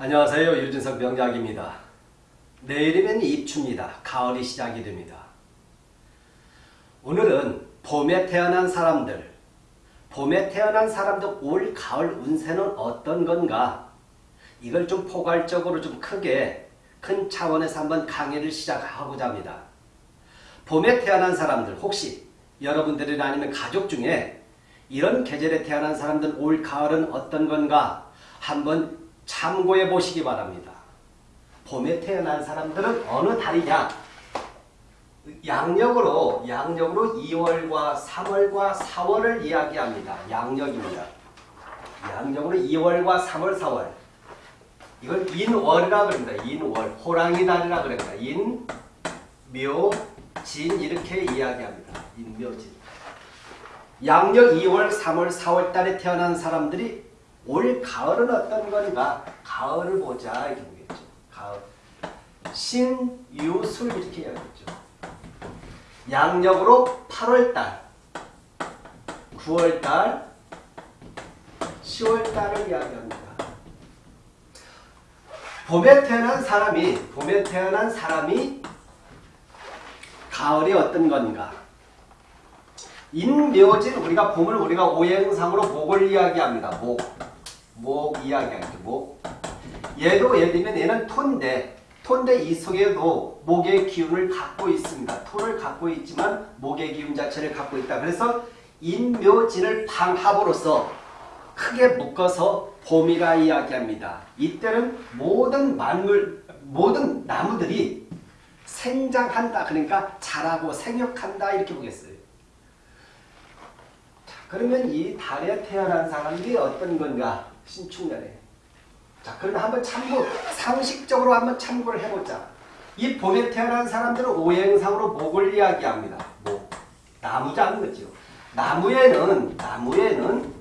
안녕하세요. 유진석 명작입니다. 내일이면 입추입니다. 가을이 시작이 됩니다. 오늘은 봄에 태어난 사람들, 봄에 태어난 사람들 올 가을 운세는 어떤 건가? 이걸 좀 포괄적으로 좀 크게 큰 차원에서 한번 강의를 시작하고자 합니다. 봄에 태어난 사람들 혹시 여러분들이나 아니면 가족 중에 이런 계절에 태어난 사람들 올 가을은 어떤 건가 한번 참고해 보시기 바랍니다. 봄에 태어난 사람들은 어느 달이냐? 양력으로 양력으로 2월과 3월과 4월을 이야기합니다. 양력입니다. 양력으로 2월과 3월, 4월. 이걸 인월이라 그럽니다. 인월. 호랑이 달이라 그럽니다. 인, 묘, 진 이렇게 이야기합니다. 인묘진. 양력 2월, 3월, 4월 달에 태어난 사람들이 올 가을은 어떤 건가? 가을을 보자 이렇게 보겠죠. 가을. 신, 유, 술 이렇게 이야기했죠. 양력으로 8월달, 9월달, 10월달을 이야기합니다. 봄에 태어난 사람이 봄에 태어난 사람이 가을이 어떤 건가? 인묘진 우리가 봄을 우리가 오행상으로 목을 이야기합니다. 목, 목 이야기하죠. 목. 얘도 예를 들면 얘는 토인데 토인데 이 속에도 목의 기운을 갖고 있습니다. 토를 갖고 있지만 목의 기운 자체를 갖고 있다. 그래서 인묘진을 방합으로써 크게 묶어서 봄이라 이야기합니다. 이때는 모든 만물, 모든 나무들이 생장한다. 그러니까 자라고 생육한다. 이렇게 보겠어요. 자, 그러면 이 달에 태어난 사람들이 어떤 건가? 신축년에. 자, 그러면 한번 참고, 상식적으로 한번 참고를 해보자. 이 봄에 태어난 사람들은 오행상으로 목을 이야기합니다. 목. 나무자는 거죠. 나무에는, 나무에는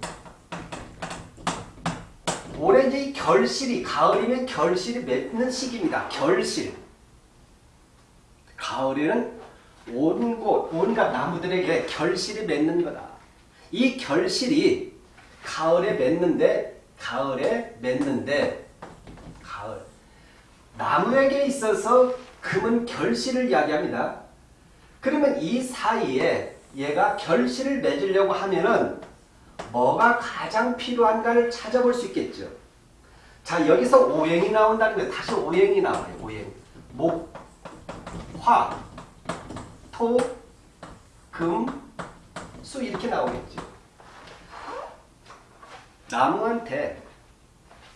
올해 이제 이 결실이, 가을이면 결실이 맺는 시기입니다. 결실. 가을에는 온 곳, 온갖 나무들에게 결실이 맺는 거다. 이 결실이 가을에 맺는데, 가을에 맺는데, 가을. 나무에게 있어서 금은 결실을 이야기합니다. 그러면 이 사이에 얘가 결실을 맺으려고 하면은 뭐가 가장 필요한가를 찾아볼 수 있겠죠. 자, 여기서 오행이 나온다는 거예요. 다시 오행이 나와요. 오행. 목, 화, 토, 금, 수 이렇게 나오겠죠. 나무한테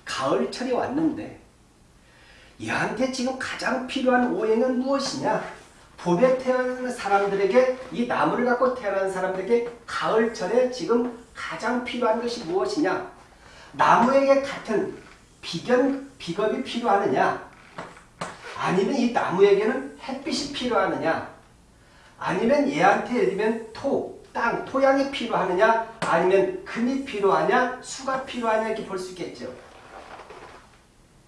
가을철이 왔는데 얘한테 지금 가장 필요한 오행은 무엇이냐? 봄에 태어난 사람들에게 이 나무를 갖고 태어난 사람들에게 가을철에 지금 가장 필요한 것이 무엇이냐? 나무에게 같은 비견, 비겁이 필요하느냐? 아니면 이 나무에게는 햇빛이 필요하느냐? 아니면 얘한테 예를 들면 토, 땅, 토양이 필요하느냐? 아니면 금이 필요하냐? 수가 필요하냐? 이렇게 볼 수 있겠죠.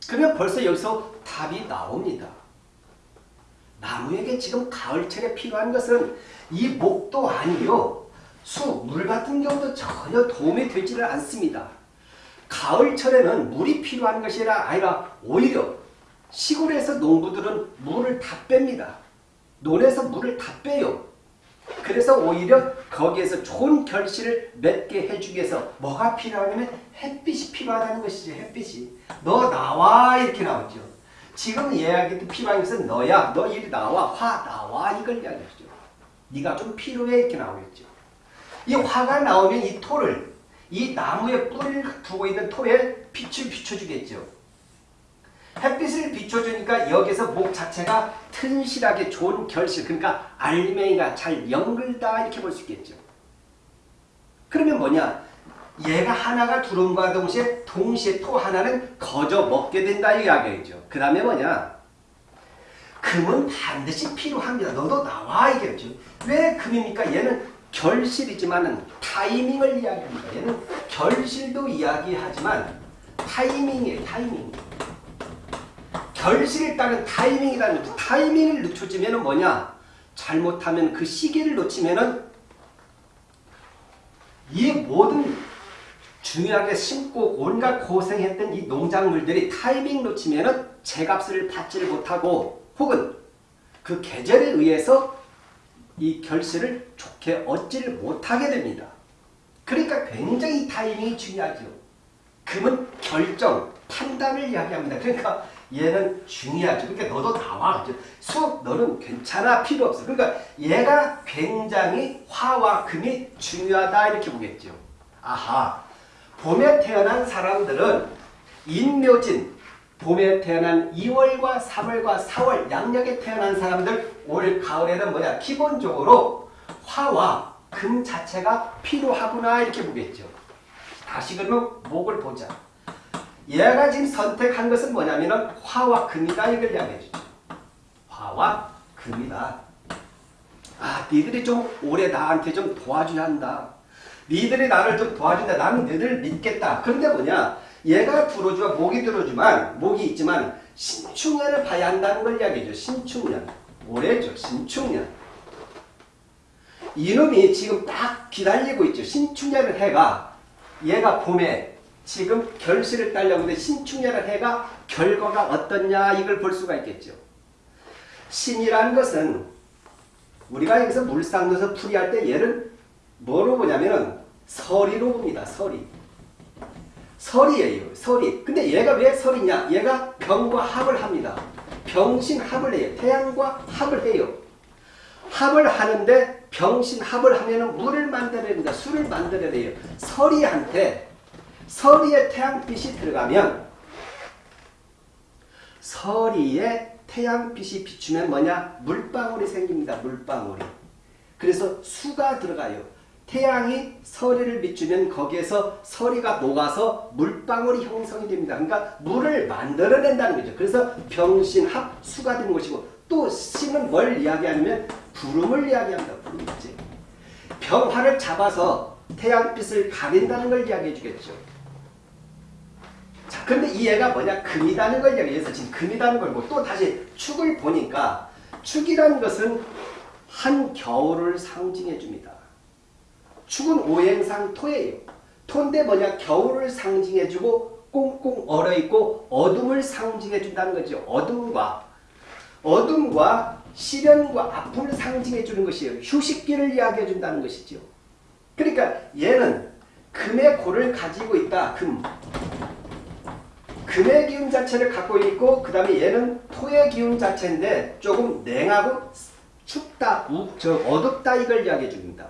그러면 벌써 여기서 답이 나옵니다. 나무에게 지금 가을철에 필요한 것은 이 목도 아니요. 수, 물 같은 경우도 전혀 도움이 되지를 않습니다. 가을철에는 물이 필요한 것이 아니라 오히려 시골에서 농부들은 물을 다 뺍니다. 논에서 물을 다 빼요. 그래서 오히려 거기에서 좋은 결실을 맺게 해주기 위해서 뭐가 필요하냐면 햇빛이 필요하다는 것이죠. 햇빛이. 너 나와 이렇게 나오죠. 지금 이야기도 필요한 것은 너야. 너 이리 나와. 화 나와. 이걸 이야기하죠. 네가 좀 필요해 이렇게 나오겠죠. 이 화가 나오면 이 토를 이 나무에 뿌리를 두고 있는 토에 빛을 비춰주겠죠. 햇빛을 비춰주니까 여기서 목 자체가 튼실하게 좋은 결실 그러니까 알맹이가 잘 연글다 이렇게 볼 수 있겠죠. 그러면 뭐냐 얘가 하나가 들어옴과 동시에 동시에 토 하나는 거저 먹게 된다 이야기죠. 그 다음에 뭐냐 금은 반드시 필요합니다. 너도 나와 이게죠. 왜 금입니까? 얘는 결실이지만 타이밍을 이야기합니다. 얘는 결실도 이야기하지만 타이밍이에요. 타이밍. 결실에 따른 타이밍이라는 거죠. 타이밍을 늦춰지면 뭐냐? 잘못하면 그 시기를 놓치면은 이 모든 중요하게 심고 온갖 고생했던 이 농작물들이 타이밍 놓치면은 제값을 받지를 못하고 혹은 그 계절에 의해서 이 결실을 좋게 얻지를 못하게 됩니다. 그러니까 굉장히 타이밍이 중요하죠. 금은 결정, 판단을 이야기합니다. 그러니까 얘는 중요하죠. 그러니까 너도 나와. 수업 너는 괜찮아. 필요 없어. 그러니까 얘가 굉장히 화와 금이 중요하다 이렇게 보겠죠. 아하. 봄에 태어난 사람들은 인묘진, 봄에 태어난 2월과 3월과 4월 양력에 태어난 사람들 올 가을에는 뭐냐 기본적으로 화와 금 자체가 필요하구나 이렇게 보겠죠. 다시 그러면 목을 보자. 얘가 지금 선택한 것은 뭐냐면 화와 금이다 이걸 이야기해 주죠. 화와 금이다. 아, 니들이 좀 올해 나한테 좀 도와줘야 한다. 니들이 나를 좀 도와준다. 나는 너를 믿겠다. 그런데 뭐냐? 얘가 들어주와 목이 들어주만 목이 있지만 신축년을 봐야 한다는 걸 이야기해줘. 신축년. 올해죠. 신축년. 이놈이 지금 딱 기다리고 있죠. 신축년을 해가 얘가 봄에 지금 결실을 따려고 하는데 신축년을 해가 결과가 어떻냐 이걸 볼 수가 있겠죠. 신이라는 것은 우리가 여기서 물상 넣어서 풀이할 때 얘를 뭐로 보냐면은 서리로 봅니다. 서리. 설이에요. 설이. 근데 얘가 왜 설이냐? 얘가 병과 합을 합니다. 병신합을 해요. 태양과 합을 해요. 합을 하는데 병신합을 하면 은 물을 만들어야 된다. 술을 만들어야 돼요. 설이한테 서리에 태양빛이 들어가면 서리에 태양빛이 비추면 뭐냐? 물방울이 생깁니다. 물방울이. 그래서 수가 들어가요. 태양이 서리를 비추면 거기에서 서리가 녹아서 물방울이 형성이 됩니다. 그러니까 물을 만들어낸다는 거죠. 그래서 병신합 수가 되는 것이고 또 신은 뭘 이야기하냐면 구름을 이야기합니다. 구름이지. 병화를 잡아서 태양빛을 가린다는 걸 이야기해 주겠죠. 자, 근데 이 애가 뭐냐? 금이라는 걸 이야기해서 지금 금이라는 걸고 또 다시 축을 보니까 축이라는 것은 한 겨울을 상징해 줍니다. 축은 오행상 토예요. 토인데 뭐냐? 겨울을 상징해 주고 꽁꽁 얼어있고 어둠을 상징해 준다는 거죠. 어둠과 어둠과 시련과 아픔을 상징해 주는 것이에요. 휴식기를 이야기해 준다는 것이죠. 그러니까 얘는 금의 고를 가지고 있다. 금. 금의 기운 자체를 갖고 있고 그 다음에 얘는 토의 기운 자체인데 조금 냉하고 춥다, 우, 저 어둡다 이걸 이야기해 줍니다.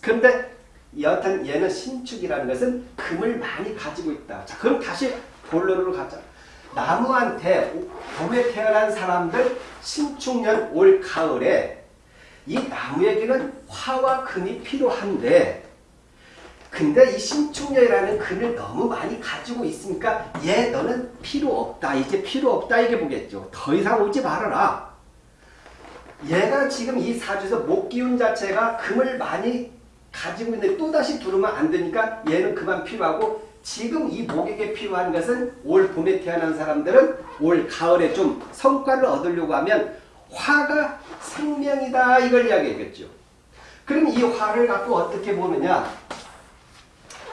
그런데 여하튼 얘는 신축이라는 것은 금을 많이 가지고 있다. 자, 그럼 다시 본론으로 가자. 나무한테 봄에 태어난 사람들 신축년 올 가을에 이 나무에게는 화와 금이 필요한데 근데 이 신축년이라는 금을 너무 많이 가지고 있으니까 얘 너는 필요 없다. 이제 필요 없다 이게 보겠죠. 더 이상 오지 말아라. 얘가 지금 이 사주에서 목기운 자체가 금을 많이 가지고 있는데 또다시 두르면 안 되니까 얘는 그만 필요하고 지금 이 목에게 필요한 것은 올 봄에 태어난 사람들은 올 가을에 좀 성과를 얻으려고 하면 화가 생명이다 이걸 이야기했겠죠. 그럼 이 화를 갖고 어떻게 보느냐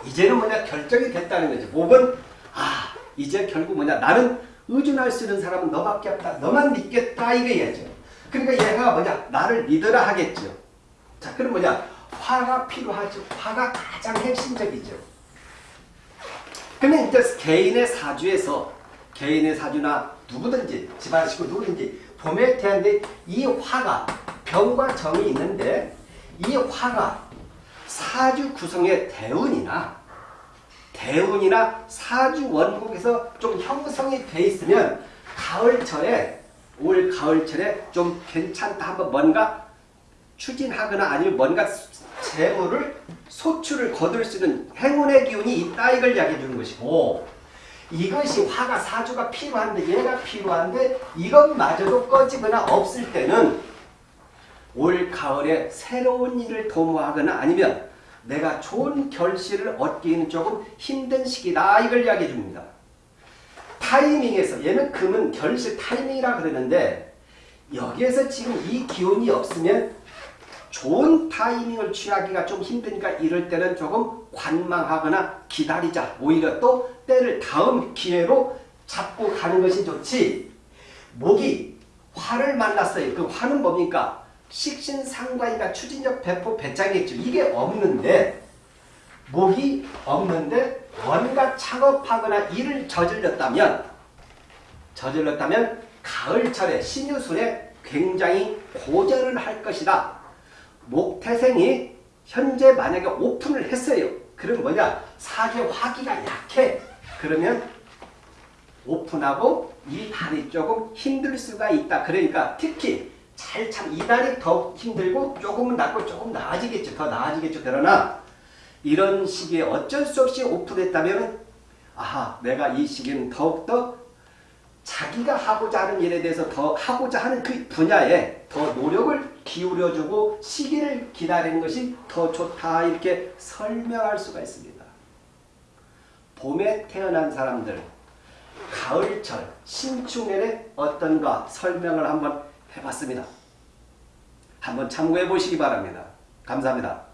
이제는 뭐냐 결정이 됐다는 거죠. 목은 아 이제 결국 뭐냐 나는 의존할 수 있는 사람은 너밖에 없다. 너만 믿겠다 이거야죠. 그러니까 얘가 뭐냐 나를 믿으라 하겠죠. 자 그럼 뭐냐 화가 필요하죠. 화가 가장 핵심적이죠. 근데 이제 개인의 사주에서 개인의 사주나 누구든지 집안 식구 누구든지 봄에 태어난데 이 화가 병과 정이 있는데 이 화가 사주 구성의 대운이나 대운이나 사주 원국에서 좀 형성이 돼 있으면 가을철에 올 가을철에 좀 괜찮다. 한번 뭔가 추진하거나 아니면 뭔가 재물을 소출을 거둘 수 있는 행운의 기운이 있다 이걸 이야기해 주는 것이고 이것이 화가 사주가 필요한데 얘가 필요한데 이것마저도 꺼지거나 없을 때는 올 가을에 새로운 일을 도모하거나 아니면 내가 좋은 결실을 얻기는 조금 힘든 시기다 이걸 이야기해 줍니다. 타이밍에서 얘는 금은 결실 타이밍이라 그러는데 여기에서 지금 이 기운이 없으면 좋은 타이밍을 취하기가 좀 힘드니까 이럴 때는 조금 관망하거나 기다리자. 오히려 또 때를 다음 기회로 잡고 가는 것이 좋지. 목이 화를 만났어요. 그 화는 뭡니까? 식신 상관이가 추진력 배포 배짱이겠죠. 이게 없는데 목이 없는데 뭔가 작업하거나 일을 저질렀다면 저질렀다면 가을철에 신유술에 굉장히 고전을 할 것이다. 목태생이 현재 만약에 오픈을 했어요. 그럼 뭐냐? 사계 화기가 약해. 그러면 오픈하고 이 달이 조금 힘들 수가 있다. 그러니까 특히 잘 참 이달이 더 힘들고 조금은 낫고 조금 나아지겠죠. 더 나아지겠죠. 그러나 이런 시기에 어쩔 수 없이 오픈했다면 아하 내가 이 시기는 더욱더 자기가 하고자 하는 일에 대해서 더 하고자 하는 그 분야에 더 노력을 기울여주고 시기를 기다리는 것이 더 좋다 이렇게 설명할 수가 있습니다. 봄에 태어난 사람들 가을철 신축년에 어떤가 설명을 한번 해봤습니다. 한번 참고해 보시기 바랍니다. 감사합니다.